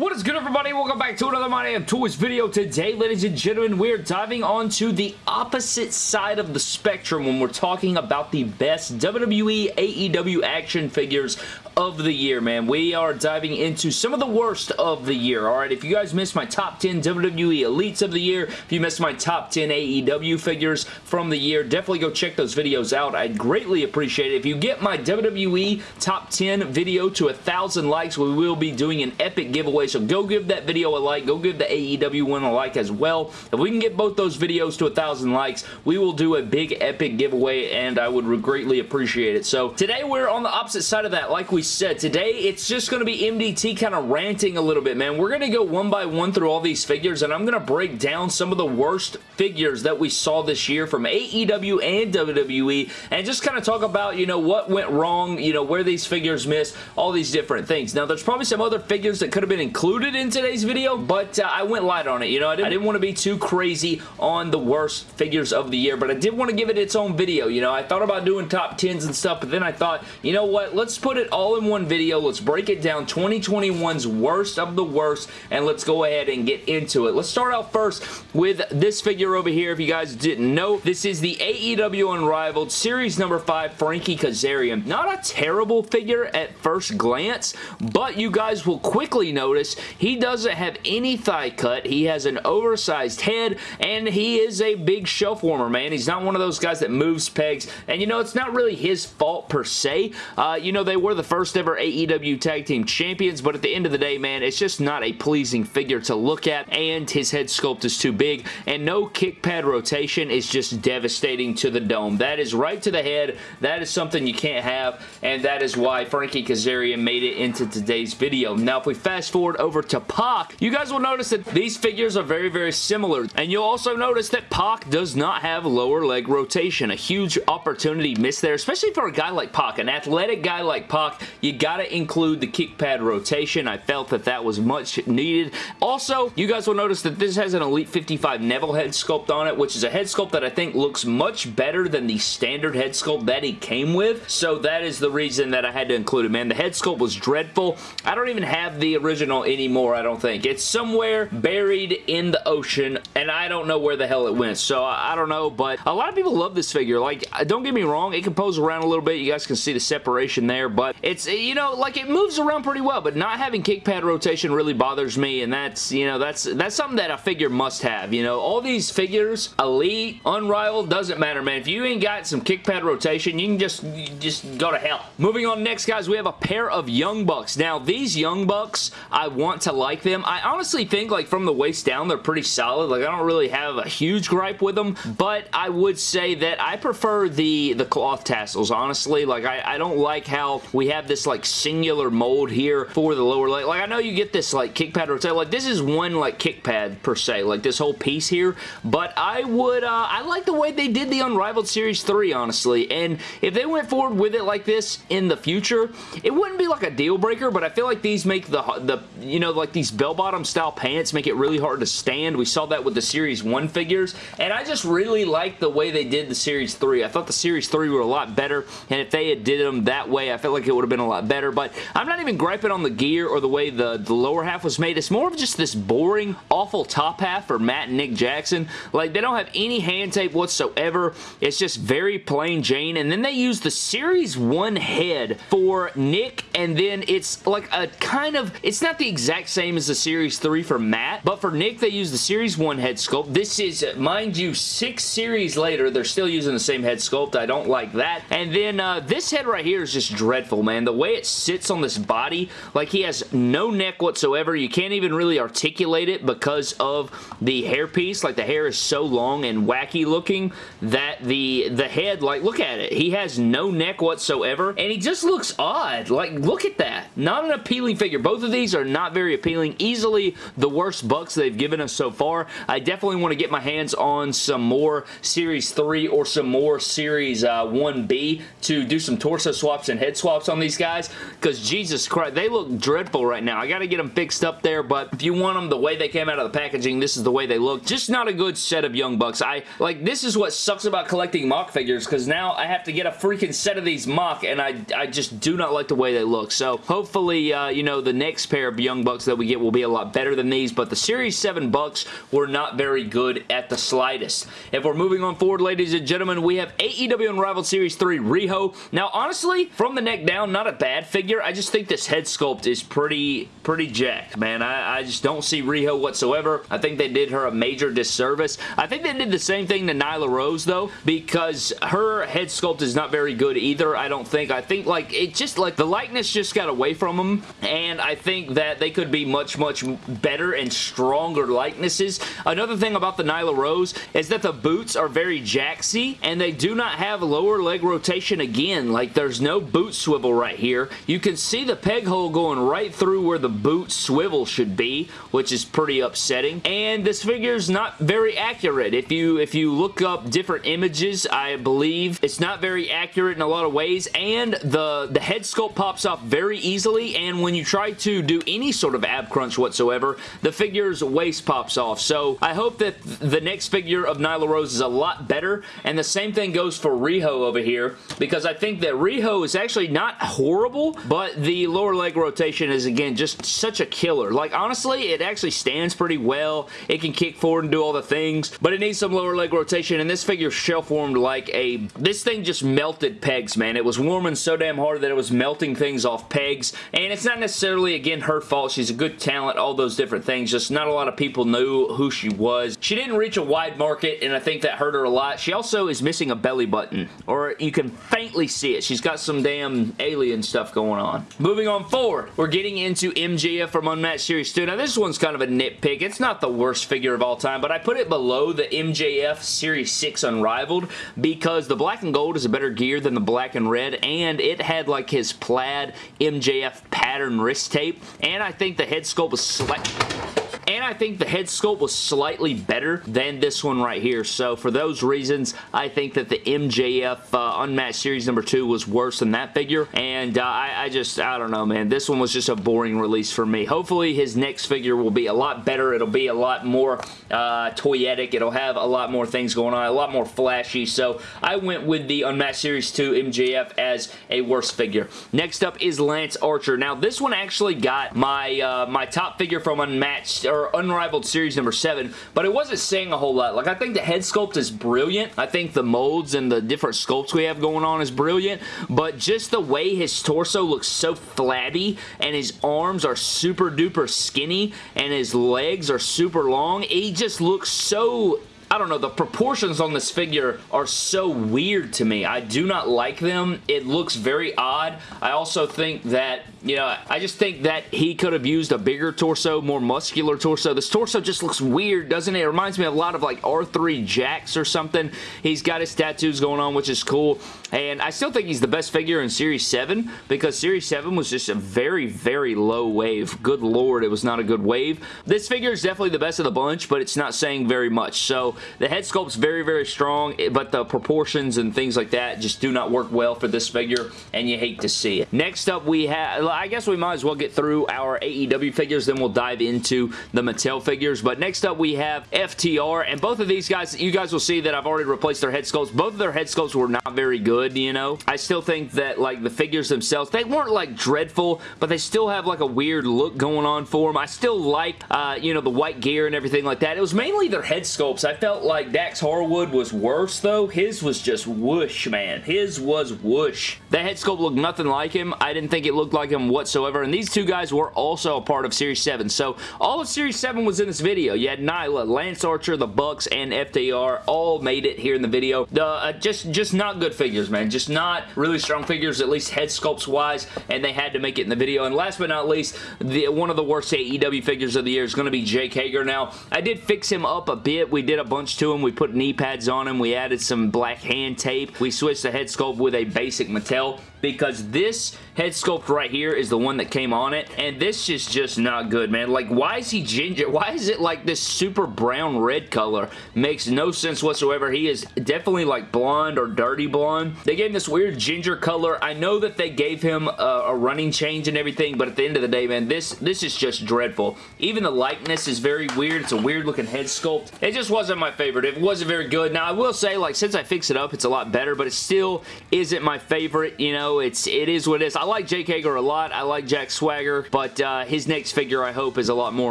What is good everybody? Welcome back to another My Damn Toys video. Today, ladies and gentlemen, we're diving onto the opposite side of the spectrum when we're talking about the best WWE AEW action figures of the year, man. We are diving into some of the worst of the year, alright? If you guys missed my top 10 WWE Elites of the year, if you missed my top 10 AEW figures from the year, definitely go check those videos out. I'd greatly appreciate it. If you get my WWE top 10 video to a thousand likes, we will be doing an epic giveaway so go give that video a like. Go give the AEW one a like as well. If we can get both those videos to a thousand likes, we will do a big epic giveaway and I would greatly appreciate it. So today we're on the opposite side of that. Like we said, today it's just going to be MDT kind of ranting a little bit, man. We're going to go one by one through all these figures and I'm going to break down some of the worst figures that we saw this year from AEW and WWE and just kind of talk about, you know, what went wrong, you know, where these figures missed, all these different things. Now, there's probably some other figures that could have been included in today's video, but uh, I went light on it. You know, I didn't, I didn't want to be too crazy on the worst figures of the year, but I did want to give it its own video. You know, I thought about doing top 10s and stuff, but then I thought, you know what? Let's put it all in one video. Let's break it down 2021's worst of the worst, and let's go ahead and get into it. Let's start out first with this figure over here. If you guys didn't know, this is the AEW Unrivaled Series number 5 Frankie Kazarian. Not a terrible figure at first glance, but you guys will quickly notice he doesn't have any thigh cut. He has an oversized head, and he is a big shelf warmer, man. He's not one of those guys that moves pegs, and you know, it's not really his fault per se. Uh, you know, they were the first ever AEW Tag Team Champions, but at the end of the day, man, it's just not a pleasing figure to look at, and his head sculpt is too big, and no kick pad rotation is just devastating to the dome. That is right to the head. That is something you can't have, and that is why Frankie Kazarian made it into today's video. Now, if we fast forward over to Pac, you guys will notice that these figures are very, very similar. And you'll also notice that Pac does not have lower leg rotation. A huge opportunity missed there, especially for a guy like Pac. An athletic guy like Pac, you gotta include the kick pad rotation. I felt that that was much needed. Also, you guys will notice that this has an Elite 55 Neville head sculpt on it, which is a head sculpt that I think looks much better than the standard head sculpt that he came with. So that is the reason that I had to include it, man. The head sculpt was dreadful. I don't even have the original anymore, I don't think. It's somewhere buried in the ocean, and I don't know where the hell it went, so I don't know, but a lot of people love this figure. Like, don't get me wrong, it can pose around a little bit. You guys can see the separation there, but it's, Eh, you know, like it moves around pretty well, but not having kick pad rotation really bothers me, and that's, you know, that's, that's something that a figure must have, you know. All these figures, Elite, Unrivaled, doesn't matter, man. If you ain't got some kick pad rotation, you can just, just go to hell. Moving on next, guys, we have a pair of Young Bucks. Now, these Young Bucks, I want to like them. I honestly think like from the waist down they're pretty solid. Like I don't really have a huge gripe with them, but I would say that I prefer the, the cloth tassels, honestly. Like I, I don't like how we have this like singular mold here for the lower leg. Like I know you get this like kick pad rotate. Like this is one like kick pad per se, like this whole piece here, but I would, uh, I like the way they did the Unrivaled Series 3, honestly, and if they went forward with it like this in the future, it wouldn't be like a deal breaker, but I feel like these make the, the you know, like these bell-bottom style pants make it really hard to stand. We saw that with the Series 1 figures, and I just really like the way they did the Series 3. I thought the Series 3 were a lot better, and if they had did them that way, I felt like it would have been a lot better, but I'm not even griping on the gear or the way the, the lower half was made. It's more of just this boring, awful top half for Matt and Nick Jackson. Like, they don't have any hand tape whatsoever. It's just very plain Jane, and then they use the Series 1 head for Nick, and then it's like a kind of, it's not the exact same as the Series 3 for Matt, but for Nick, they use the Series 1 head sculpt. This is, mind you, six series later, they're still using the same head sculpt. I don't like that. And then uh, this head right here is just dreadful, man. The way it sits on this body, like he has no neck whatsoever. You can't even really articulate it because of the hairpiece. Like the hair is so long and wacky looking that the, the head, like look at it. He has no neck whatsoever and he just looks odd. Like look at that. Not an appealing figure. Both of these are not very appealing. Easily the worst bucks they've given us so far. I definitely want to get my hands on some more Series 3 or some more Series uh, 1B to do some torso swaps and head swaps on these guys because Jesus Christ, they look dreadful right now. I got to get them fixed up there, but if you want them the way they came out of the packaging, this is the way they look. Just not a good set of Young Bucks. I Like, this is what sucks about collecting MOC figures because now I have to get a freaking set of these MOC and I, I just do not like the way they look. So, hopefully, uh, you know, the next pair of Young Bucks that we get will be a lot better than these, but the Series 7 Bucks were not very good at the slightest. If we're moving on forward, ladies and gentlemen, we have AEW Unrivaled Series 3 Riho. Now, honestly, from the neck down, not a bad figure. I just think this head sculpt is pretty, pretty jacked, man. I, I just don't see Riho whatsoever. I think they did her a major disservice. I think they did the same thing to Nyla Rose, though, because her head sculpt is not very good either, I don't think. I think, like, it just, like, the likeness just got away from them, and I think that they could be much, much better and stronger likenesses. Another thing about the Nyla Rose is that the boots are very jacksy, and they do not have lower leg rotation again. Like, there's no boot swivel right here. You can see the peg hole going right through where the boot swivel should be, which is pretty upsetting. And this figure is not very accurate. If you if you look up different images, I believe it's not very accurate in a lot of ways, and the, the head sculpt pops off very easily, and when you try to do any sort of ab crunch whatsoever, the figure's waist pops off. So I hope that the next figure of Nyla Rose is a lot better, and the same thing goes for Riho over here, because I think that Riho is actually not horrible, but the lower leg rotation is, again, just such a killer. Like, honestly, it actually stands pretty well. It can kick forward and do all the things, but it needs some lower leg rotation, and this figure shelf-warmed like a... This thing just melted pegs, man. It was warming so damn hard that it was melting things off pegs, and it's not necessarily, again, her fault. She's a good talent, all those different things. Just not a lot of people knew who she was. She didn't reach a wide market, and I think that hurt her a lot. She also is missing a belly button, or you can faintly see it. She's got some damn alien stuff going on. Moving on forward, we're getting into MJF from Unmatched Series 2. Now, this one's kind of a nitpick. It's not the worst figure of all time, but I put it below the MJF Series 6 Unrivaled because the black and gold is a better gear than the black and red, and it had like his plaid MJF pattern wrist tape, and I think the head sculpt was slightly and I think the head sculpt was slightly better than this one right here. So for those reasons, I think that the MJF uh, Unmatched Series number 2 was worse than that figure. And uh, I, I, just, I don't know, man. This one was just a boring release for me. Hopefully his next figure will be a lot better. It'll be a lot more uh, toyetic. It'll have a lot more things going on, a lot more flashy. So I went with the Unmatched Series 2 MJF as a worse figure. Next up is Lance Archer. Now this one actually got my, uh, my top figure from Unmatched, or Unrivaled Series number 7, but it wasn't saying a whole lot. Like, I think the head sculpt is brilliant. I think the molds and the different sculpts we have going on is brilliant, but just the way his torso looks so flabby and his arms are super duper skinny and his legs are super long, he just looks so I don't know, the proportions on this figure are so weird to me. I do not like them. It looks very odd. I also think that, you know, I just think that he could have used a bigger torso, more muscular torso. This torso just looks weird, doesn't it? It reminds me a lot of like R3 Jax or something. He's got his tattoos going on, which is cool. And I still think he's the best figure in Series 7 because Series 7 was just a very, very low wave. Good lord, it was not a good wave. This figure is definitely the best of the bunch, but it's not saying very much. So the head sculpt's very, very strong, but the proportions and things like that just do not work well for this figure, and you hate to see it. Next up, we have, I guess we might as well get through our AEW figures, then we'll dive into the Mattel figures, but next up we have FTR, and both of these guys, you guys will see that I've already replaced their head sculpts. Both of their head sculpts were not very good, you know? I still think that, like, the figures themselves, they weren't, like, dreadful, but they still have, like, a weird look going on for them. I still like, uh, you know, the white gear and everything like that. It was mainly their head sculpts. I felt like Dax Harwood was worse, though. His was just whoosh, man. His was whoosh. The head sculpt looked nothing like him. I didn't think it looked like him whatsoever, and these two guys were also a part of Series 7. So, all of Series 7 was in this video. You had Nyla, Lance Archer, the Bucks, and FTR all made it here in the video. The, uh, just, just not good figures, man. Just not really strong figures, at least head sculpts wise, and they had to make it in the video. And last but not least, the, one of the worst AEW figures of the year is going to be Jake Hager. Now, I did fix him up a bit. We did a bunch bunch to him. We put knee pads on him. We added some black hand tape. We switched the head sculpt with a basic Mattel because this head sculpt right here is the one that came on it, and this is just not good, man. Like, why is he ginger? Why is it like this super brown red color? Makes no sense whatsoever. He is definitely like blonde or dirty blonde. They gave him this weird ginger color. I know that they gave him a, a running change and everything, but at the end of the day, man, this, this is just dreadful. Even the likeness is very weird. It's a weird looking head sculpt. It just wasn't my favorite. It wasn't very good. Now, I will say, like, since I fixed it up, it's a lot better, but it still isn't my favorite, you know, it's it is what it is. I like Jake Hager a lot. I like Jack Swagger, but uh, his next figure, I hope, is a lot more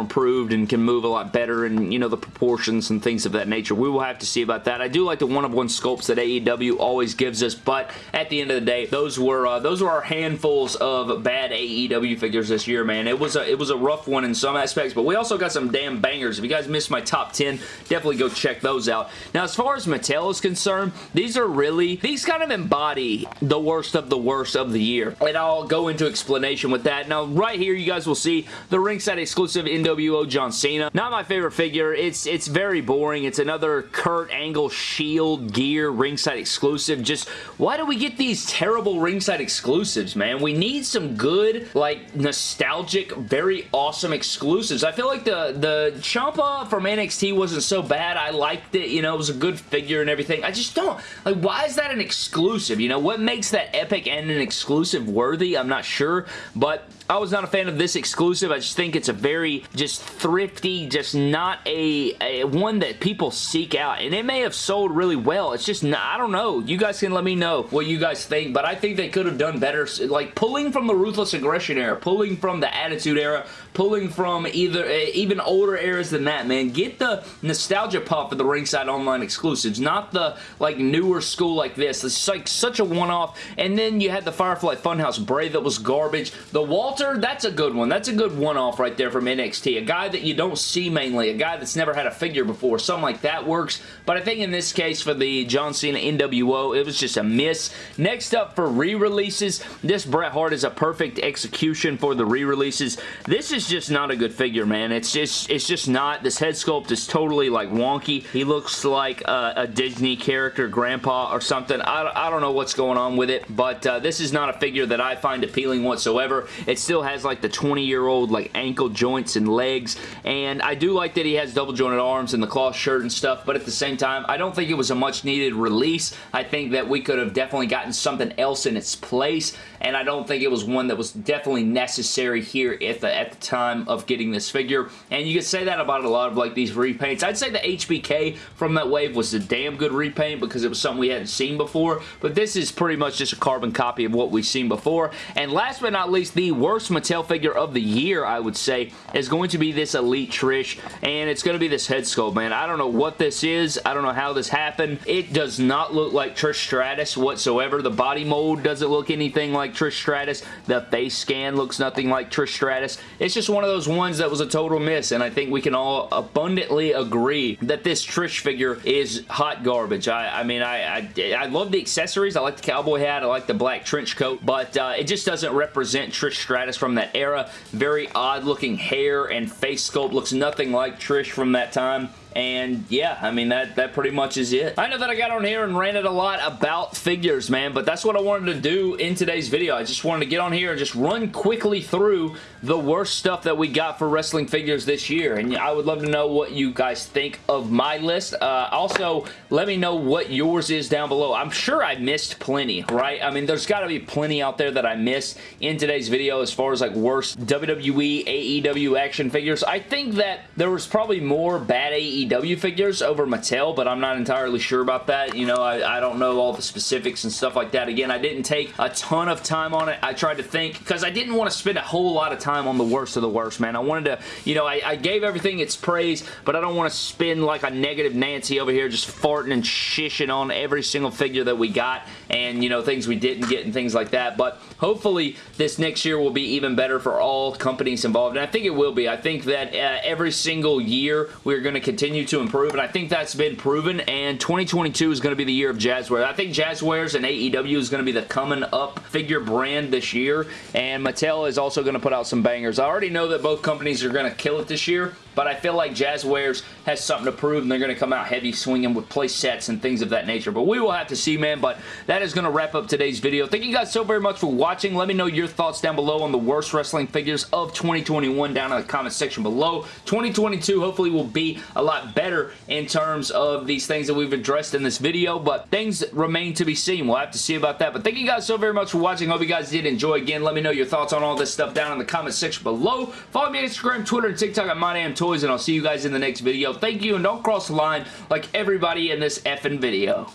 improved and can move a lot better and, you know, the proportions and things of that nature. We will have to see about that. I do like the one-of-one -one sculpts that AEW always gives us, but at the end of the day, those were uh, those were our handfuls of bad AEW figures this year, man. It was a it was a rough one in some aspects, but we also got some damn bangers. If you guys missed my top 10, definitely go check those out. Now, as far as Mattel is concerned, these are really, these kind of embody the worst of the worst worst of the year. And I'll go into explanation with that. Now, right here, you guys will see the ringside exclusive NWO John Cena. Not my favorite figure. It's it's very boring. It's another Kurt Angle Shield gear ringside exclusive. Just, why do we get these terrible ringside exclusives, man? We need some good, like, nostalgic, very awesome exclusives. I feel like the, the Ciampa from NXT wasn't so bad. I liked it. You know, it was a good figure and everything. I just don't, like, why is that an exclusive? You know, what makes that epic and an exclusive worthy. I'm not sure, but I was not a fan of this exclusive. I just think it's a very just thrifty, just not a, a, one that people seek out. And it may have sold really well. It's just, not, I don't know. You guys can let me know what you guys think, but I think they could have done better. Like pulling from the Ruthless Aggression era, pulling from the Attitude era, pulling from either uh, even older eras than that, man. Get the nostalgia pop of the Ringside Online exclusives, not the like newer school like this. It's like such a one-off. And then you had the Firefly Funhouse Bray that was garbage. The Walter, that's a good one. That's a good one-off right there from NXT. A guy that you don't see mainly. A guy that's never had a figure before. Something like that works. But I think in this case for the John Cena NWO, it was just a miss. Next up for re-releases, this Bret Hart is a perfect execution for the re-releases. This is just not a good figure, man. It's just it's just not. This head sculpt is totally like wonky. He looks like a, a Disney character, grandpa or something. I, I don't know what's going on with it, but uh, this is not a figure that I find appealing whatsoever. It still has like the 20 year old like ankle joints and legs and I do like that he has double jointed arms and the cloth shirt and stuff but at the same time I don't think it was a much needed release. I think that we could have definitely gotten something else in its place and I don't think it was one that was definitely necessary here at the, at the time of getting this figure and you could say that about a lot of like these repaints. I'd say the HBK from that wave was a damn good repaint because it was something we hadn't seen before but this is pretty much just a carbon copy of what we've seen before and last but not least the worst Mattel figure of the year, I would say, is going to be this Elite Trish, and it's going to be this head sculpt, man. I don't know what this is. I don't know how this happened. It does not look like Trish Stratus whatsoever. The body mold doesn't look anything like Trish Stratus. The face scan looks nothing like Trish Stratus. It's just one of those ones that was a total miss, and I think we can all abundantly agree that this Trish figure is hot garbage. I, I mean, I, I, I love the accessories. I like the cowboy hat. I like the black trench coat, but uh, it just doesn't represent Trish Stratus from that era. Very odd looking hair and face sculpt. Looks nothing like Trish from that time. And yeah, I mean, that, that pretty much is it. I know that I got on here and ranted a lot about figures, man, but that's what I wanted to do in today's video. I just wanted to get on here and just run quickly through the worst stuff that we got for wrestling figures this year. And I would love to know what you guys think of my list. Uh, also, let me know what yours is down below. I'm sure I missed plenty, right? I mean, there's got to be plenty out there that I missed in today's video as far as like worst WWE, AEW action figures. I think that there was probably more bad AEW AEW figures over Mattel, but I'm not entirely sure about that. You know, I, I don't know all the specifics and stuff like that. Again, I didn't take a ton of time on it. I tried to think, because I didn't want to spend a whole lot of time on the worst of the worst, man. I wanted to, you know, I, I gave everything its praise, but I don't want to spend like a negative Nancy over here just farting and shishing on every single figure that we got and, you know, things we didn't get and things like that. But hopefully this next year will be even better for all companies involved, and I think it will be. I think that uh, every single year we're going to continue continue to improve, and I think that's been proven, and 2022 is going to be the year of Jazwares. I think Jazwares and AEW is going to be the coming up figure brand this year, and Mattel is also going to put out some bangers. I already know that both companies are going to kill it this year, but I feel like Jazwares has something to prove, and they're going to come out heavy swinging with play sets and things of that nature, but we will have to see, man, but that is going to wrap up today's video. Thank you guys so very much for watching. Let me know your thoughts down below on the worst wrestling figures of 2021 down in the comment section below. 2022 hopefully will be a lot better in terms of these things that we've addressed in this video, but things remain to be seen. We'll have to see about that, but thank you guys so very much for watching. Hope you guys did enjoy. Again, let me know your thoughts on all this stuff down in the comment section below. Follow me on Instagram, Twitter, and TikTok at toys, and I'll see you guys in the next video. Thank you, and don't cross the line like everybody in this effing video.